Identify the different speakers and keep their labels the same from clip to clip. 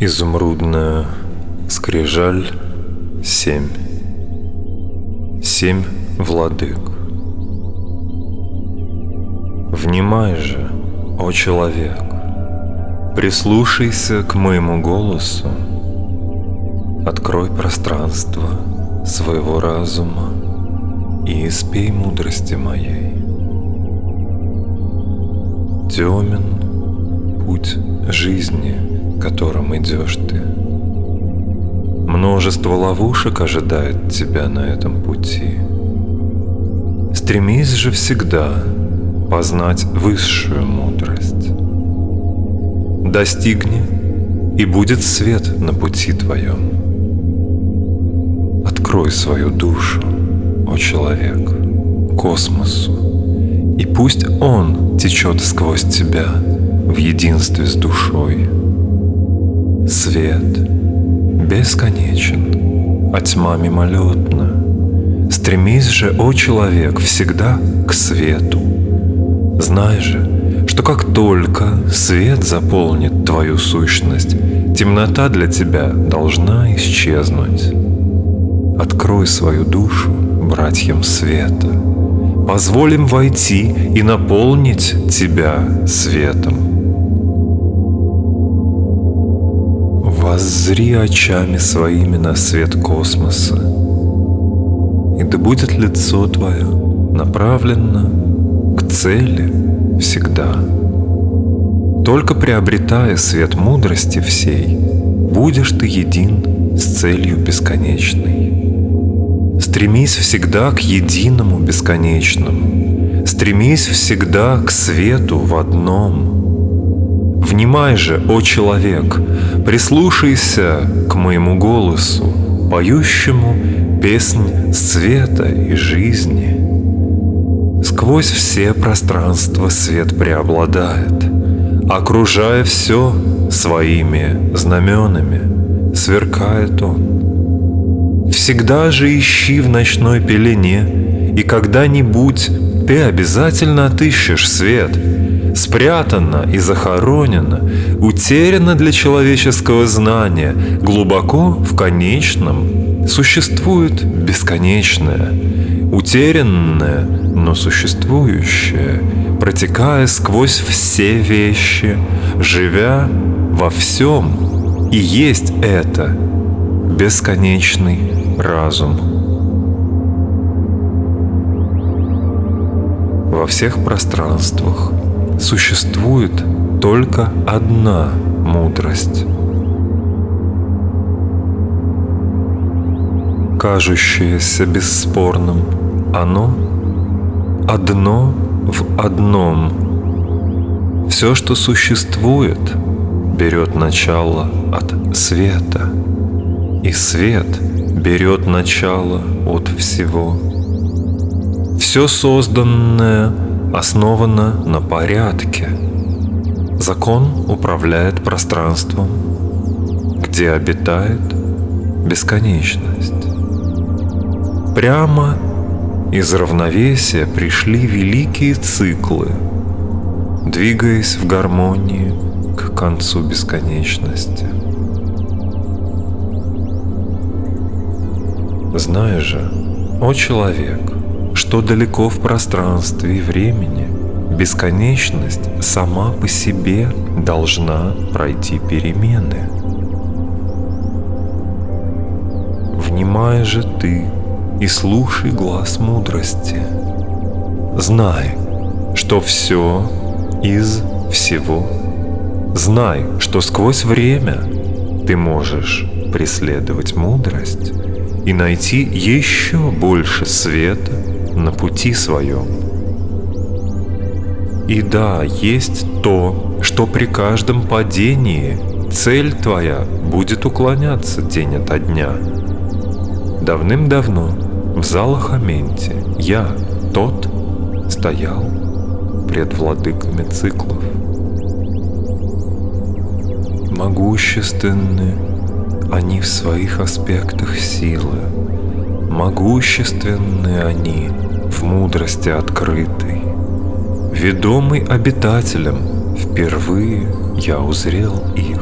Speaker 1: Изумрудная скрижаль семь. Семь владык. Внимай же, о человек, прислушайся к моему голосу, открой пространство своего разума и испей мудрости моей. Темен путь жизни, которым идешь ты. Множество ловушек ожидает тебя на этом пути. Стремись же всегда познать высшую мудрость. Достигни, и будет свет на пути твоем. Открой свою душу, о человек, космосу, и пусть он течет сквозь тебя в единстве с душой. Свет бесконечен, а тьма мимолетна. Стремись же, о человек, всегда к свету. Знай же, что как только свет заполнит твою сущность, темнота для тебя должна исчезнуть. Открой свою душу братьям света. Позволим войти и наполнить тебя светом. Воззри очами своими на свет космоса, и да будет лицо твое направлено к цели всегда. Только приобретая свет мудрости всей, будешь ты един с целью бесконечной. Стремись всегда к единому бесконечному. Стремись всегда к свету в одном. Внимай же, о человек, прислушайся к моему голосу, поющему песнь света и жизни. Сквозь все пространства свет преобладает, окружая все своими знаменами, сверкает он. Всегда же ищи в ночной пелене, и когда-нибудь ты обязательно отыщешь свет. Спрятано и захоронено, утеряно для человеческого знания, глубоко в конечном существует бесконечное, утерянное, но существующее, протекая сквозь все вещи, живя во всем. И есть это бесконечный разум. Во всех пространствах существует только одна мудрость. Кажущееся бесспорным, оно одно в одном. Все, что существует, берет начало от света – и свет берет начало от всего. Все созданное основано на порядке. Закон управляет пространством, где обитает бесконечность. Прямо из равновесия пришли великие циклы, двигаясь в гармонии к концу бесконечности. Знай же, о человек, что далеко в пространстве и времени бесконечность сама по себе должна пройти перемены. Внимай же ты и слушай глаз мудрости. Знай, что все из всего. Знай, что сквозь время ты можешь преследовать мудрость и найти еще больше света на пути своем. И да, есть то, что при каждом падении цель твоя будет уклоняться день ото дня. Давным-давно в залах Аменте я, тот, стоял пред владыками циклов. Могущественные они в своих аспектах силы. Могущественны они в мудрости открытой. Ведомый обитателем, впервые я узрел их.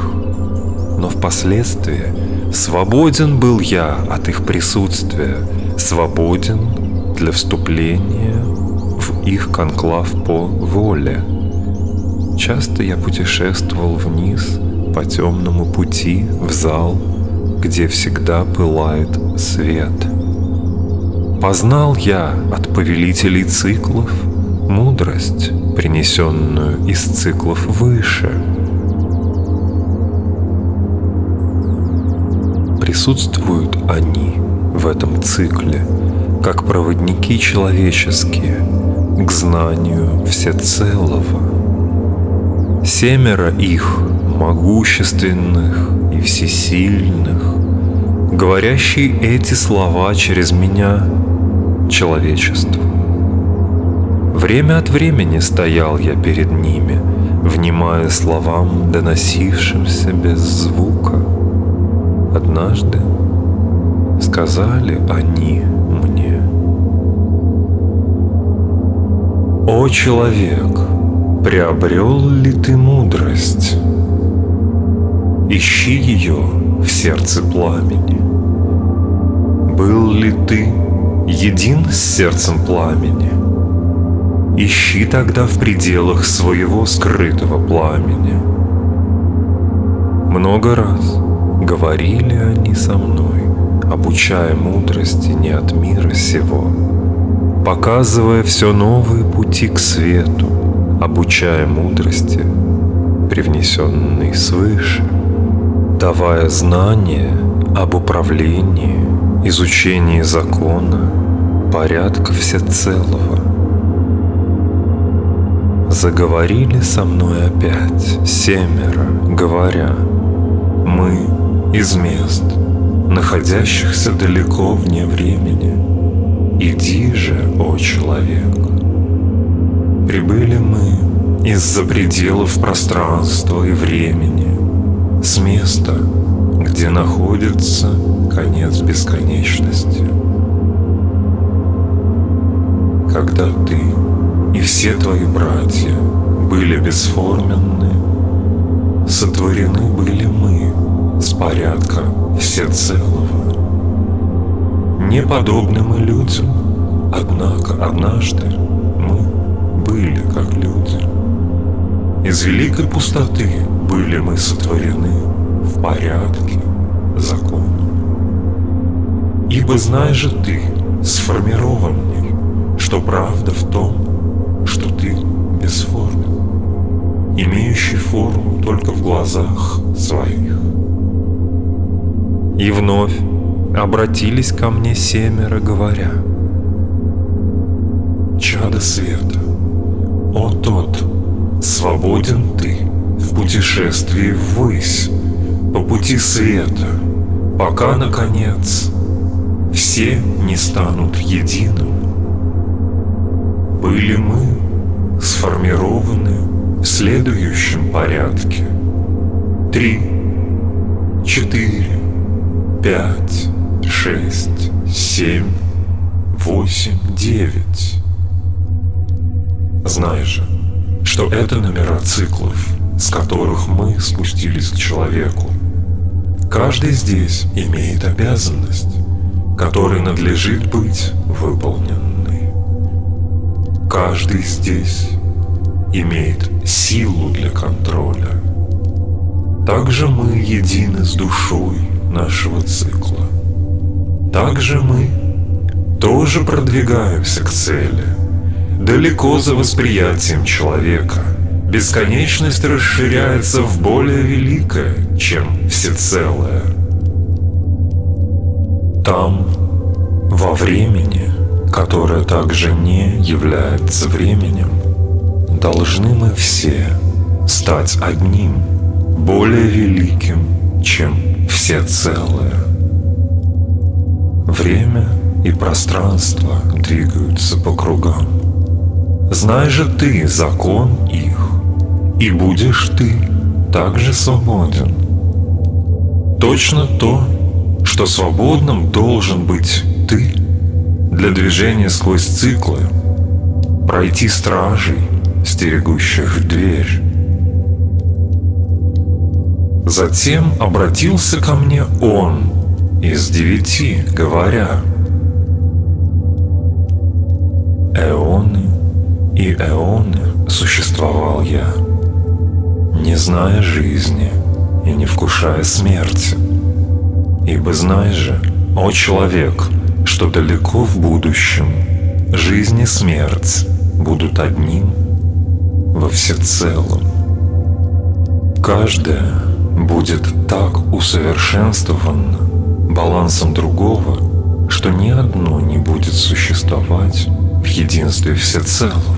Speaker 1: но впоследствии свободен был я от их присутствия, свободен для вступления в их конклав по воле. Часто я путешествовал вниз по темному пути в зал, где всегда пылает свет. Познал я от повелителей циклов мудрость, принесенную из циклов выше. Присутствуют они в этом цикле, как проводники человеческие, к знанию всецелого. Семеро их, могущественных и всесильных, говорящие эти слова через меня, человечеству. Время от времени стоял я перед ними, внимая словам, доносившимся без звука. Однажды сказали они мне, «О человек, приобрел ли ты мудрость? Ищи ее в сердце пламени. Был ли ты един с сердцем пламени?» Ищи тогда в пределах своего скрытого пламени. Много раз говорили они со мной, обучая мудрости не от мира сего, показывая все новые пути к свету, обучая мудрости, привнесенной свыше, давая знания об управлении, изучении закона, порядка всецелого – Заговорили со мной опять семеро, говоря, Мы из мест, находящихся далеко вне времени. Иди же, о человек. Прибыли мы из-за пределов пространства и времени, с места, где находится конец бесконечности. Когда ты и все твои братья были бесформенны, сотворены были мы с порядка всецелого. Не подобны мы людям, однако однажды мы были как люди. Из великой пустоты были мы сотворены в порядке закона. Ибо знаешь же ты, сформированный, что правда в том, что ты бесформен, имеющий форму только в глазах своих.
Speaker 2: И вновь обратились ко мне семеро, говоря,
Speaker 1: «Чадо света, о тот, свободен ты в путешествии ввысь, по пути света, пока, наконец, все не станут единым. Были мы сформированы в следующем порядке. Три, четыре, пять, шесть, семь, восемь, девять. Знай же, что это номера циклов, с которых мы спустились к человеку. Каждый здесь имеет обязанность, которой надлежит быть выполненной. Каждый здесь имеет силу для контроля. Также мы едины с душой нашего цикла. Также мы тоже продвигаемся к цели, далеко за восприятием человека. Бесконечность расширяется в более великое, чем всецелое. Там, во времени, которое также не является временем, должны мы все стать одним, более великим, чем все целое. Время и пространство двигаются по кругам. Знай же ты закон их, и будешь ты также свободен. Точно то, что свободным должен быть ты – для движения сквозь циклы, пройти стражей, стерегущих дверь. Затем обратился ко мне он из девяти, говоря, «Эоны и эоны существовал я, не зная жизни и не вкушая смерти. Ибо знаешь же, о человек, что далеко в будущем жизнь и смерть будут одним во всецелом. Каждая будет так усовершенствована балансом другого, будет существовать в единстве всецелого.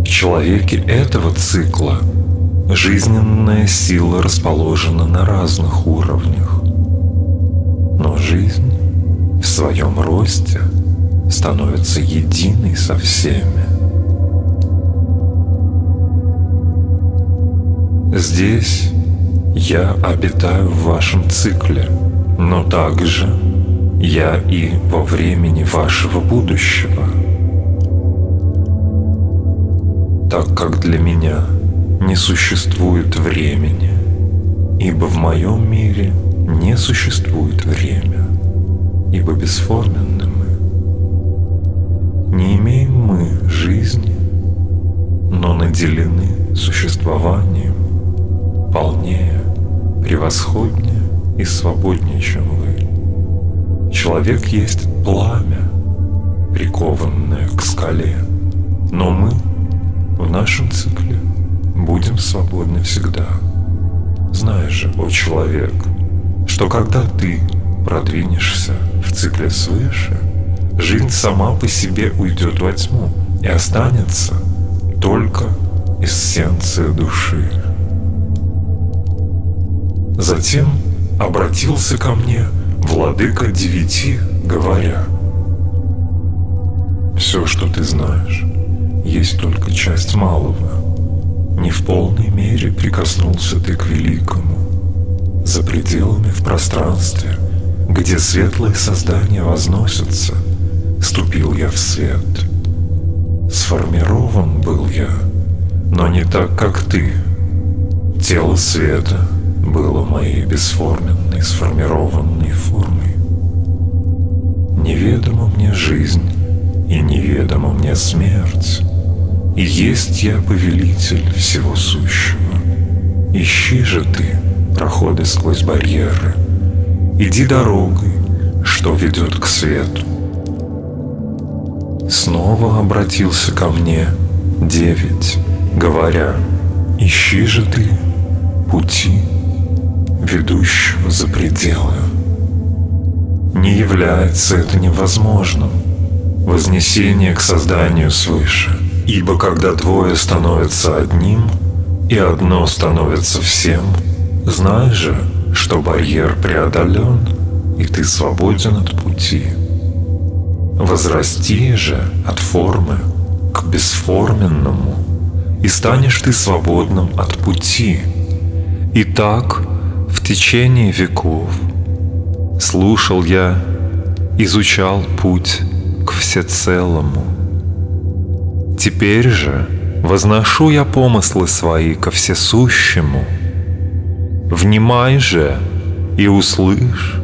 Speaker 1: В человеке этого цикла жизненная сила расположена на разных уровнях, но жизнь в своем росте становится единой со всеми. Здесь я обитаю в вашем цикле, но также я и во времени вашего будущего. Так как для меня не существует времени, ибо в моем мире не существует время, ибо бесформенны мы. Не имеем мы жизни, но наделены существованием полнее, превосходнее и свободнее, чем вы. Человек есть пламя, прикованное к скале, но мы в нашем цикле будем свободны всегда. Знаешь же, о человек, что когда ты продвинешься в цикле свыше, жизнь сама по себе уйдет во тьму и останется только эссенция души. Затем обратился ко мне владыка девяти, говоря, «Все, что ты знаешь, есть только часть малого. Не в полной мере прикоснулся ты к великому. За пределами в пространстве, где светлые создания возносятся, ступил я в свет. Сформирован был я, но не так, как ты. Тело света — было моей бесформенной, сформированной формой. Неведома мне жизнь, и неведома мне смерть. И есть я повелитель всего сущего. Ищи же ты проходы сквозь барьеры. Иди дорогой, что ведет к свету. Снова обратился ко мне девять, говоря, ищи же ты пути ведущего за пределы. Не является это невозможным. Вознесение к созданию свыше. Ибо когда двое становятся одним, и одно становится всем, знай же, что барьер преодолен, и ты свободен от пути. Возрасти же от формы к бесформенному, и станешь ты свободным от пути. И так в течение веков слушал я, изучал путь к всецелому. Теперь же возношу я помыслы свои ко всесущему. Внимай же и услышь,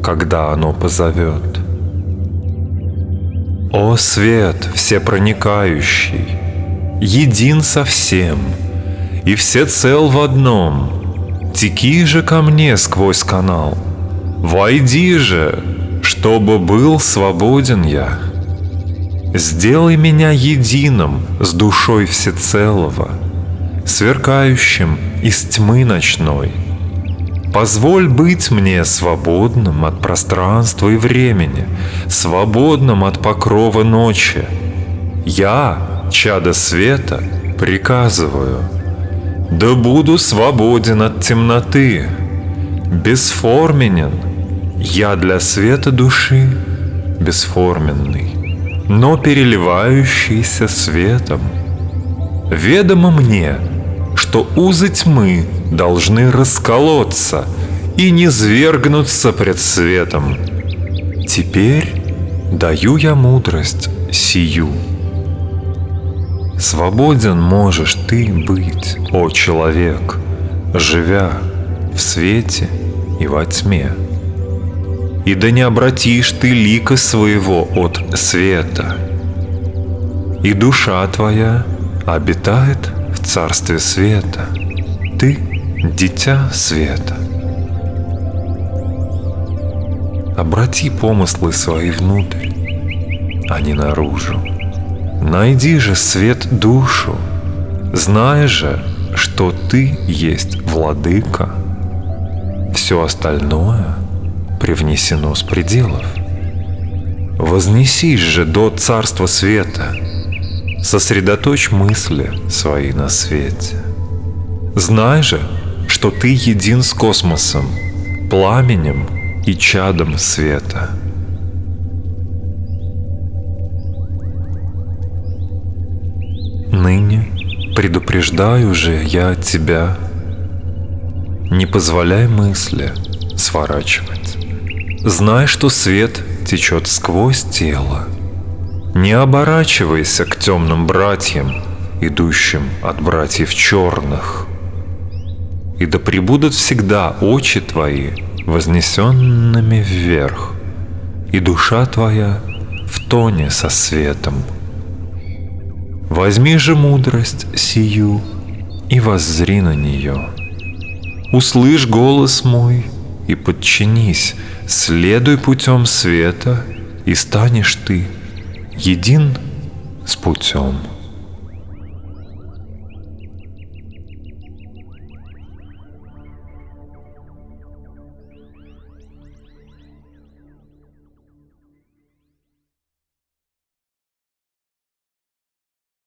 Speaker 1: когда оно позовет. О свет всепроникающий, един со всем, и все цел в одном — Теки же ко мне сквозь канал, Войди же, чтобы был свободен я. Сделай меня единым с душой всецелого, Сверкающим из тьмы ночной. Позволь быть мне свободным от пространства и времени, Свободным от покрова ночи. Я, чадо света, приказываю — да буду свободен от темноты, бесформенен. Я для света души бесформенный, но переливающийся светом. Ведомо мне, что узы тьмы должны расколоться и не свергнуться пред светом. Теперь даю я мудрость сию. Свободен можешь ты быть, о человек, живя в свете и во тьме. И да не обратишь ты лика своего от света, и душа твоя обитает в царстве света. Ты — дитя света. Обрати помыслы свои внутрь, а не наружу. Найди же свет душу, зная же, что ты есть владыка. Все остальное привнесено с пределов. Вознесись же до царства света, сосредоточь мысли свои на свете. Знай же, что ты един с космосом, пламенем и чадом света. Предупреждаю же я тебя, не позволяй мысли сворачивать. Знай, что свет течет сквозь тело. Не оборачивайся к темным братьям, идущим от братьев черных. И да пребудут всегда очи твои вознесенными вверх, и душа твоя в тоне со светом – Возьми же мудрость сию и воззри на нее. Услышь голос мой и подчинись, следуй путем света, и станешь ты един с путем.